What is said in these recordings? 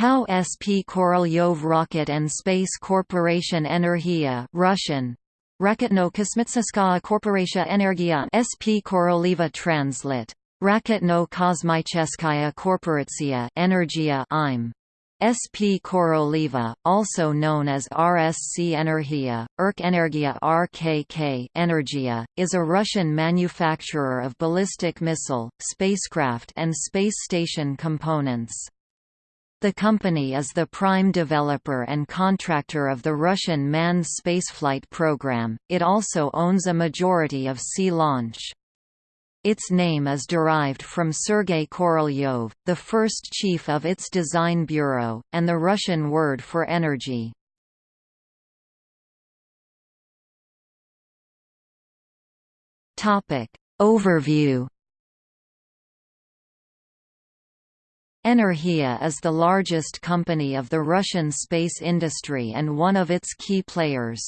POW SP Korolyov Rocket and Space Corporation Energia Russian. Raketno-Kosmitseskaya Korporatia Energia SP Korolyova Translit Raketno-Kosmicheskaya Korporatsiya Energia IM. SP Korolyova, also known as RSC Energia, ERK Energia RKK Energia, is a Russian manufacturer of ballistic missile, spacecraft and space station components. The company is the prime developer and contractor of the Russian manned spaceflight program, it also owns a majority of Sea Launch. Its name is derived from Sergei Korolyov, the first chief of its design bureau, and the Russian word for energy. Overview Energia is the largest company of the Russian space industry and one of its key players.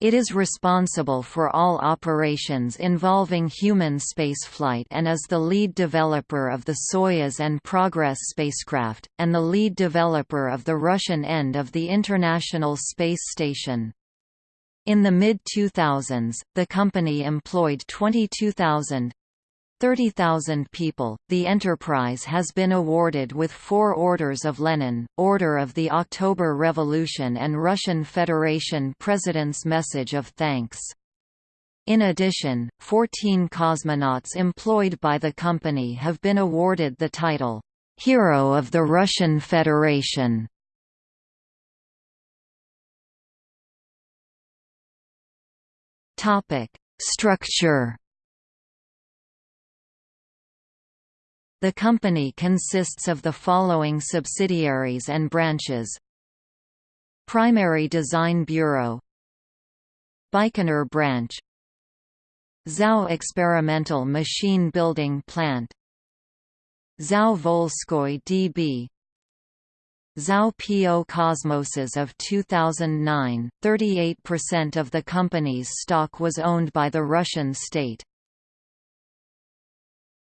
It is responsible for all operations involving human spaceflight and is the lead developer of the Soyuz and Progress spacecraft, and the lead developer of the Russian end of the International Space Station. In the mid-2000s, the company employed 22,000 30,000 people. The enterprise has been awarded with four Orders of Lenin, Order of the October Revolution, and Russian Federation President's Message of Thanks. In addition, 14 cosmonauts employed by the company have been awarded the title, Hero of the Russian Federation. Structure The company consists of the following subsidiaries and branches Primary Design Bureau Baikonur Branch ZAO Experimental Machine Building Plant ZAO Volskoy DB ZAO PO Cosmoses of 2009, 38% of the company's stock was owned by the Russian state.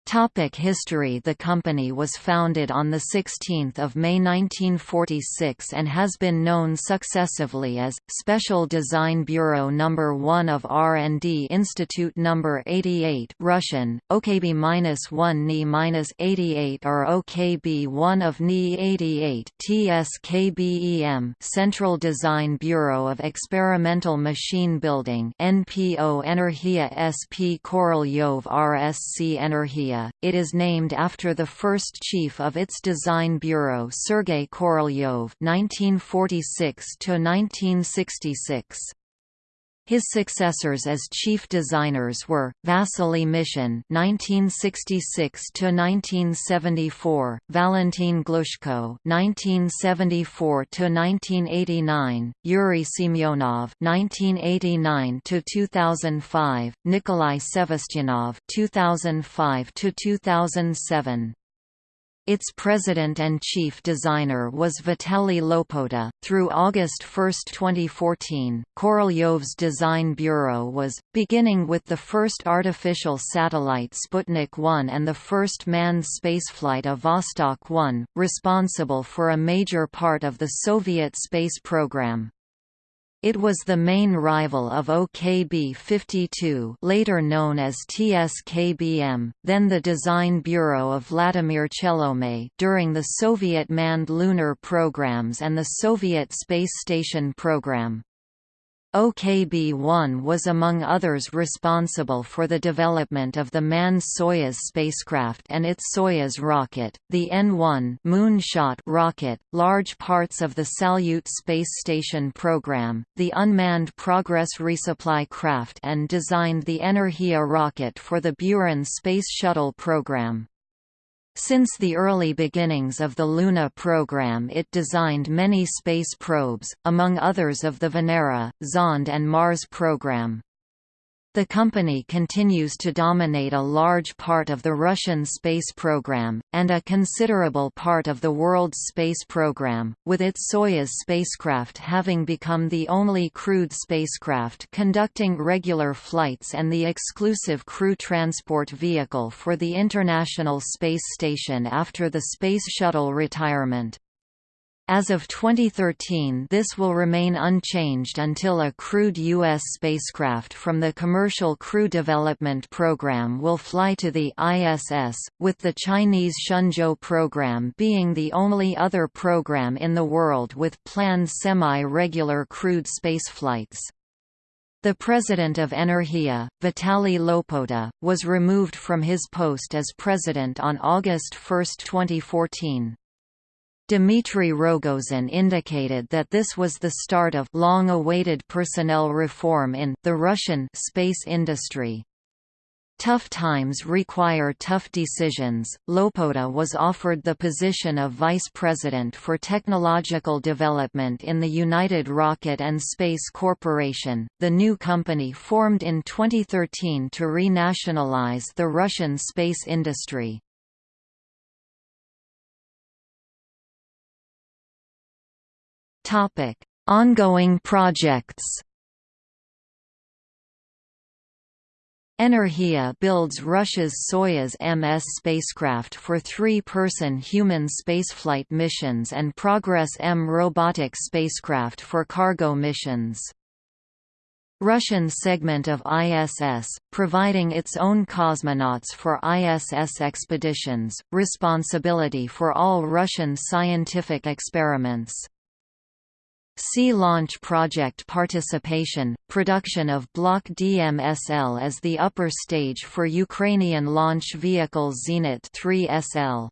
Topic history The company was founded on 16 May 1946 and has been known successively as, Special Design Bureau No. 1 of R&D Institute No. 88 Russian, OKB-1 NI-88 or OKB-1 of NI-88 TSKBEM Central Design Bureau of Experimental Machine Building NPO Energia SP Korolyov RSC Energia it is named after the first chief of its design bureau Sergei Korolyov (1946–1966). His successors as chief designers were Vasily Mishin (1966–1974), Valentin Glushko (1974–1989), Yuri Semyonov (1989–2005), Nikolai Sevastyanov (2005–2007). Its president and chief designer was Vitaly Lopota. Through August 1, 2014, Korolyov's design bureau was, beginning with the first artificial satellite Sputnik 1 and the first manned spaceflight of Vostok 1, responsible for a major part of the Soviet space program. It was the main rival of OKB-52 later known as TSKBM, then the Design Bureau of Vladimir Chelomey during the Soviet manned lunar programs and the Soviet Space Station program. OKB-1 was among others responsible for the development of the manned Soyuz spacecraft and its Soyuz rocket, the N-1 moonshot rocket, large parts of the Salyut space station program, the unmanned Progress resupply craft and designed the Energia rocket for the Buran Space Shuttle program. Since the early beginnings of the Luna program it designed many space probes, among others of the Venera, Zond and Mars program. The company continues to dominate a large part of the Russian space program, and a considerable part of the world's space program, with its Soyuz spacecraft having become the only crewed spacecraft conducting regular flights and the exclusive crew transport vehicle for the International Space Station after the Space Shuttle retirement. As of 2013 this will remain unchanged until a crewed U.S. spacecraft from the Commercial Crew Development Program will fly to the ISS, with the Chinese Shenzhou program being the only other program in the world with planned semi-regular crewed spaceflights. The president of Energia, Vitaly Lopota, was removed from his post as president on August 1, 2014. Dmitry Rogozin indicated that this was the start of long-awaited personnel reform in the Russian space industry. Tough times require tough decisions. Lopota was offered the position of vice president for technological development in the United Rocket and Space Corporation, the new company formed in 2013 to renationalize the Russian space industry. Topic: Ongoing projects. Energia builds Russia's Soyuz MS spacecraft for three-person human spaceflight missions and Progress M robotic spacecraft for cargo missions. Russian segment of ISS, providing its own cosmonauts for ISS expeditions, responsibility for all Russian scientific experiments. Sea Launch Project participation, production of Block DMSL as the upper stage for Ukrainian launch vehicle Zenit 3 SL.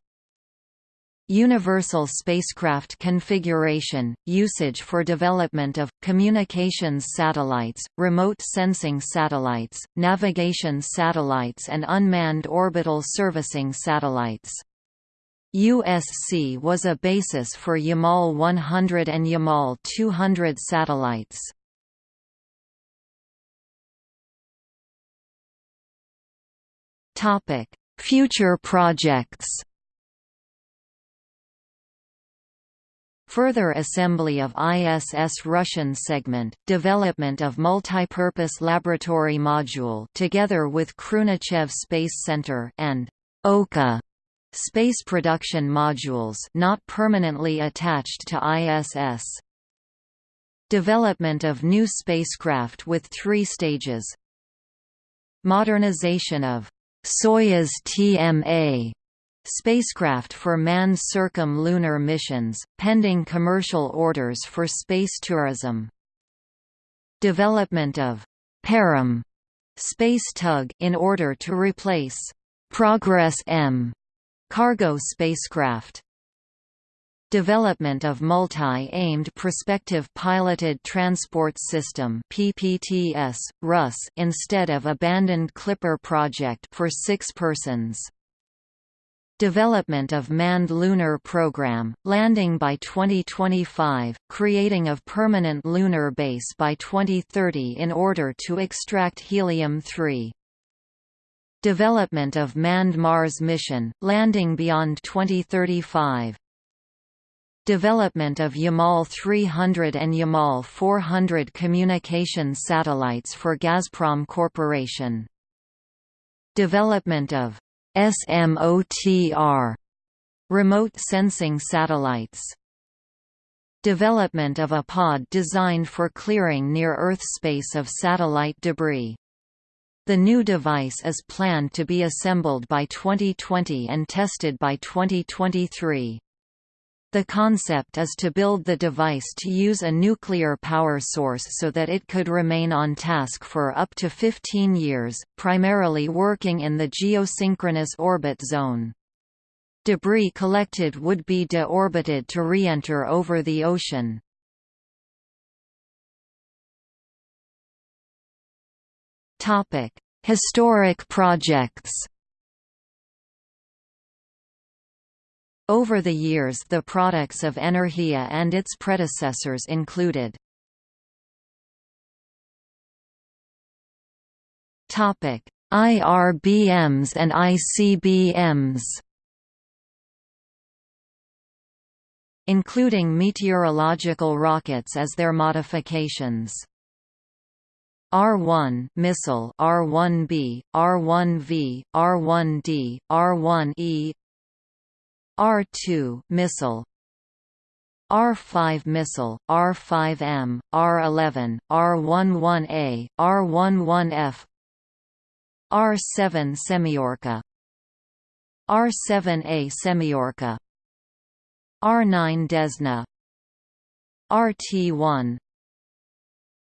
Universal spacecraft configuration, usage for development of, communications satellites, remote sensing satellites, navigation satellites and unmanned orbital servicing satellites. USC was a basis for Yamal 100 and Yamal 200 satellites. Topic: Future projects. Further assembly of ISS Russian segment, development of multipurpose laboratory module together with Khrunichev Space Center and OKA Space production modules not permanently attached to ISS. Development of new spacecraft with three stages. Modernization of Soyuz TMA spacecraft for manned circum-lunar missions, pending commercial orders for space tourism. Development of Parom space tug in order to replace Progress M Cargo spacecraft Development of Multi-Aimed Prospective Piloted Transport System PPTS, RUS instead of abandoned Clipper project for six persons. Development of Manned Lunar Program, landing by 2025, creating of permanent lunar base by 2030 in order to extract helium-3. Development of manned Mars mission, landing beyond 2035. Development of Yamal 300 and Yamal 400 communication satellites for Gazprom Corporation. Development of SMOTR remote sensing satellites. Development of a pod designed for clearing near-Earth space of satellite debris. The new device is planned to be assembled by 2020 and tested by 2023. The concept is to build the device to use a nuclear power source so that it could remain on task for up to 15 years, primarily working in the geosynchronous orbit zone. Debris collected would be deorbited to re-enter over the ocean. Topic: Historic projects. Over the years the products of Energia and its predecessors included Topic: IRBMs and ICBMs. Including meteorological rockets as their modifications. R1 missile R1B, R1V, R1D, R1E R2 missile R-5 missile, R-5M, R-11, R-11A, R-11F R-7 Semyorka R-7A Semyorka R-9 Desna RT-1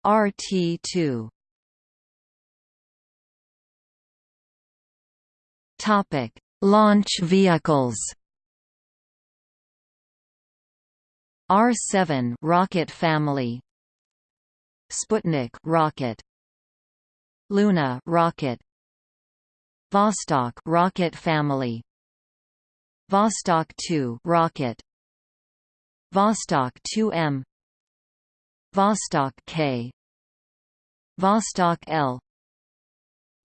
RT-2 Topic: Launch vehicles. R-7 rocket family. Sputnik rocket. Luna rocket. Vostok rocket family. Vostok 2 rocket. Vostok 2M. Vostok K. Vostok L.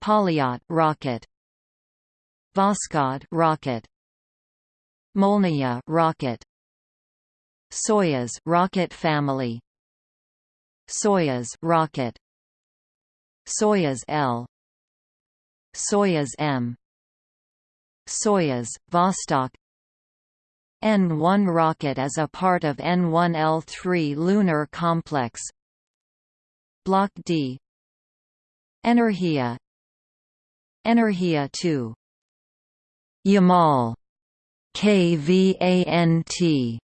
Polyot rocket. Voskhod rocket Molniya rocket Soyuz rocket family Soyuz rocket Soyuz L Soyuz M Soyuz Vostok. N-1 rocket as a part of N-1L3 lunar complex. Block D. Energia. Energia 2 Yamal. KVANT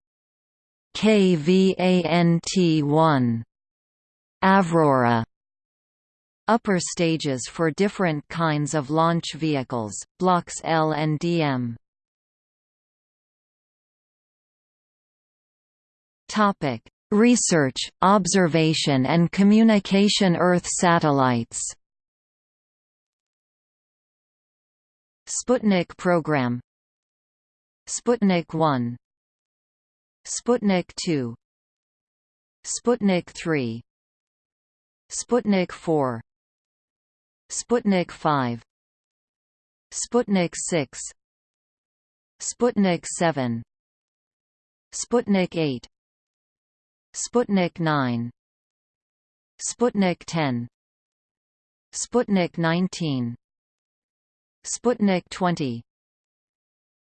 KVANT1 Avrora. Upper stages for different kinds of launch vehicles, blocks L and DM. Topic: Research, observation and communication Earth satellites. Sputnik program. Sputnik 1 Sputnik 2 Sputnik 3 Sputnik 4 Sputnik 5 Sputnik 6 Sputnik 7 Sputnik 8 Sputnik 9 Sputnik 10 Sputnik 19 Sputnik 20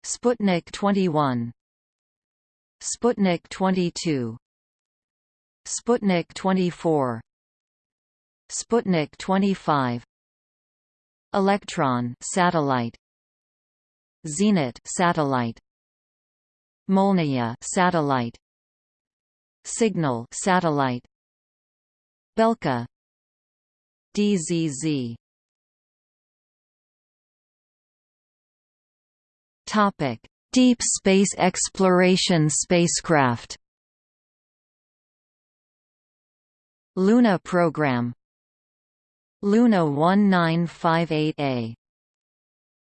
Sputnik 21 Sputnik 22 Sputnik 24 Sputnik 25 Electron satellite. Zenit satellite. Molniya satellite. Signal satellite. Belka. DZZ Topic: Deep space exploration spacecraft. Luna program. Luna 1958A.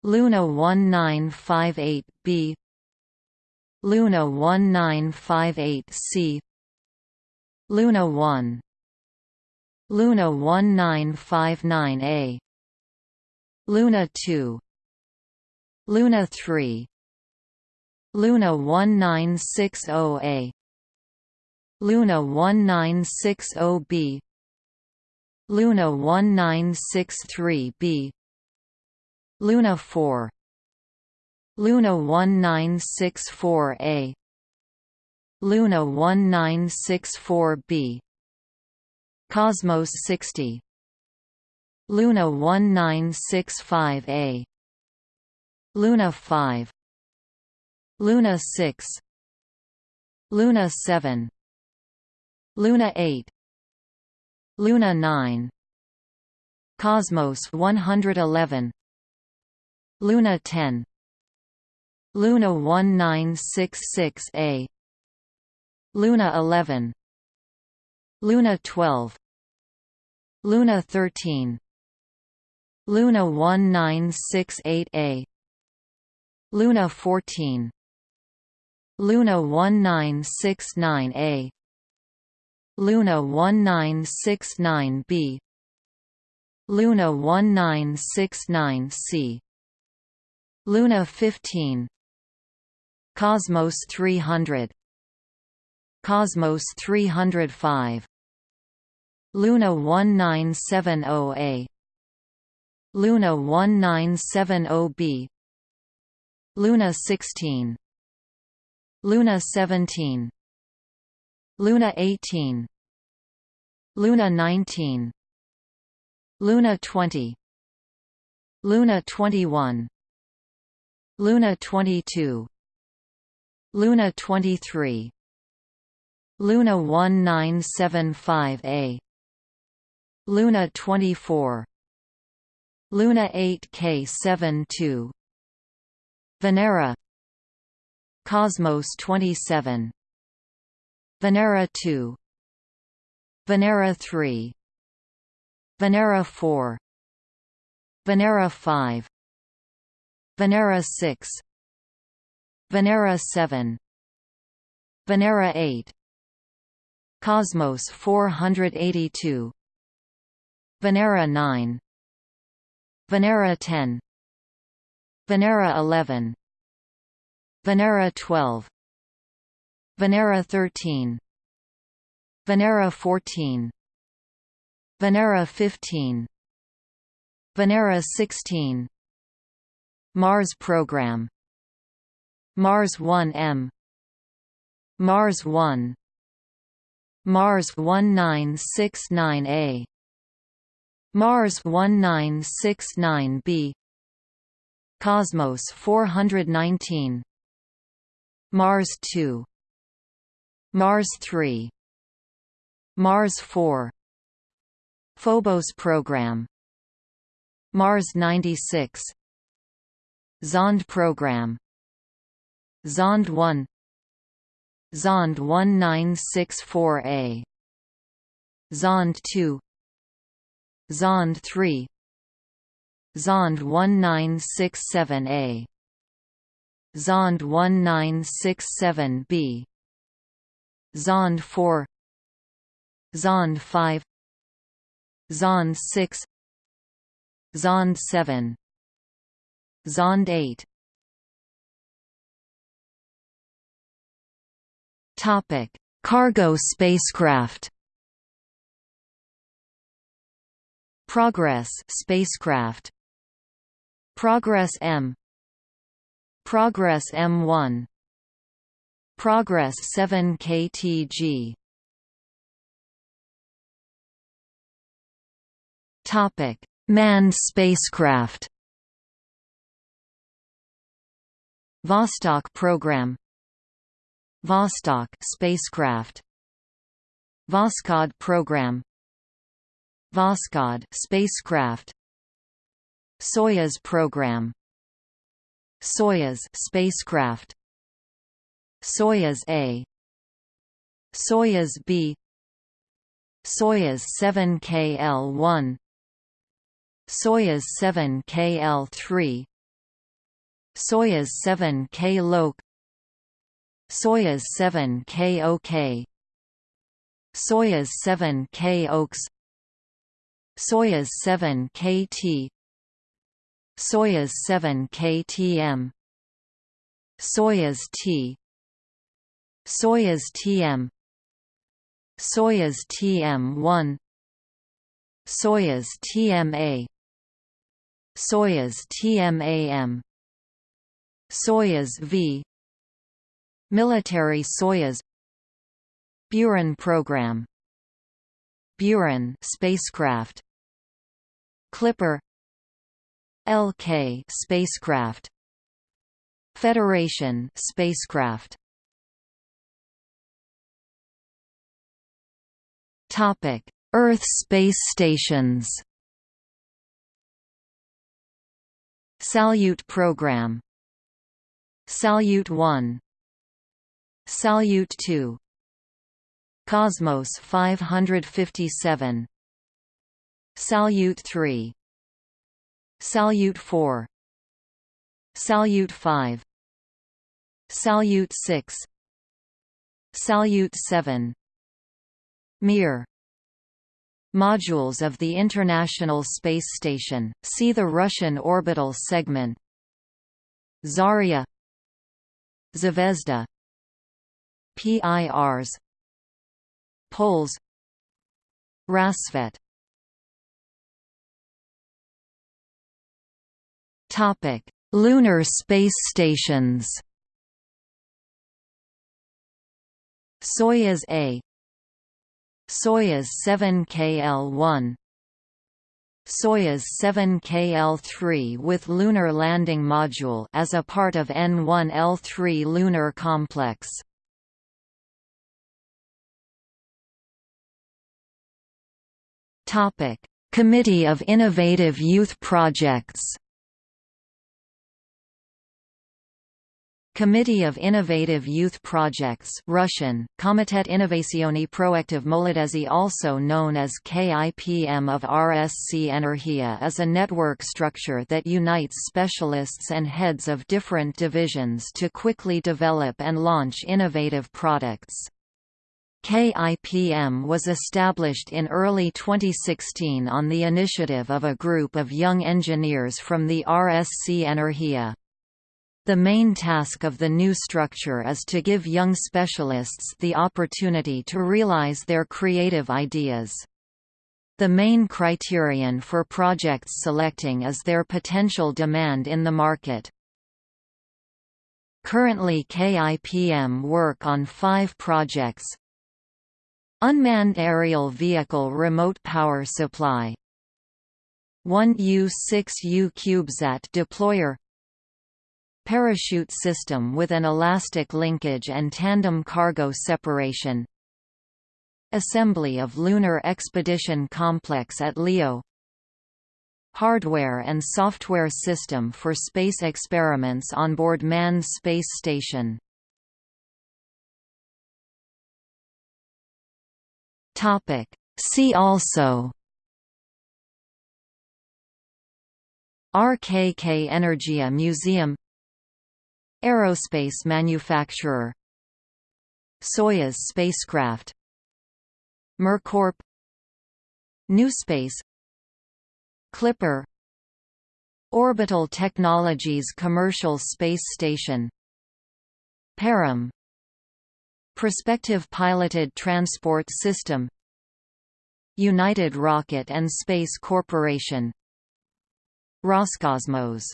Luna 1958B. Luna 1958C. Luna 1. Luna 1959A. Luna 2 Luna 3 Luna 1960A Luna 1960B Luna 1963B Luna 4 Luna 1964A Luna 1964B Cosmos 60 Luna 1965A Luna 5 Luna 6 Luna 7 Luna 8 Luna 9 Cosmos 111 Luna 10 Luna 1966A Luna 11 Luna 12 Luna 13 Luna 1968A Luna 14 Luna 1969A Luna 1969B Luna 1969C Luna 15 Cosmos 300 Cosmos 305 Luna 1970A Luna 1970B Luna 16 Luna 17 Luna 18 Luna 19 Luna 20 Luna 21 Luna 22 Luna 23 Luna 1975A Luna 24 Luna 8K72 Venera. Cosmos 27 Venera 2 Venera 3 Venera 4 Venera 5 Venera 6 Venera 7 Venera 8 Cosmos 482 Venera 9 Venera 10 Venera 11 Venera 12 Venera 13 Venera 14 Venera 15 Venera 16 Mars program. Mars 1M Mars 1 Mars 1969A Mars 1969b Cosmos 419 Mars 2 Mars 3 Mars 4 Phobos program. Mars 96 Zond program. Zond 1 Zond 1964A Zond 2 Zond 3 Zond 1967A Zond 1967B Zond 4 Zond 5 Zond 6 Zond 7 Zond 8 Topic: Cargo spacecraft. Progress spacecraft. Progress M. Progress M1. Progress 7 KTG. Topic: Manned spacecraft. Vostok program Vostok spacecraft Voskhod program Voskhod spacecraft Soyuz program. Soyuz spacecraft. Soyuz A. Soyuz B. Soyuz 7KL1 Soyuz 7KL3 Soyuz 7K Lok Soyuz 7 KOK Soyuz 7 K OKS Soyuz 7 KT Soyuz 7 KTM Soyuz T. Soyuz TM Soyuz TM1 Soyuz TMA Soyuz TMAM Soyuz V. Military Soyuz. Buran program. Buran spacecraft. Clipper LK spacecraft. Federation spacecraft. Topic Earth space stations. Salyut program. Salyut 1 Salyut 2 Cosmos 557 Salyut 3 Salyut 4 Salyut 5 Salyut 6 Salyut 7 Mir. Modules of the International Space Station, see the Russian orbital segment. Zarya. Zvezda. PIRs Poles. Rassvet Topic: Lunar space stations. Soyuz A Soyuz 7KL-1 Soyuz 7KL-3 with Lunar Landing Module as a part of N1L3 lunar complex. Topic: Committee of Innovative Youth Projects Committee of Innovative Youth Projects Russian, Komitet Innovacioni Proaktiv Molodezi also known as KIPM of RSC Energia is a network structure that unites specialists and heads of different divisions to quickly develop and launch innovative products. KIPM was established in early 2016 on the initiative of a group of young engineers from the RSC Energia. The main task of the new structure is to give young specialists the opportunity to realize their creative ideas. The main criterion for projects selecting is their potential demand in the market. Currently KIPM work on five projects Unmanned Aerial Vehicle Remote Power Supply 1U-6U CubeSat deployer Parachute system with an elastic linkage and tandem cargo separation. Assembly of Lunar Expedition Complex at LEO Hardware and software system for space experiments on board manned space station. See also. RKK Energia Museum Aerospace manufacturer. Soyuz spacecraft. MirCorp. NewSpace Clipper. Orbital Technologies Commercial Space Station. Parom. Prospective Piloted Transport System. United Rocket and Space Corporation. Roscosmos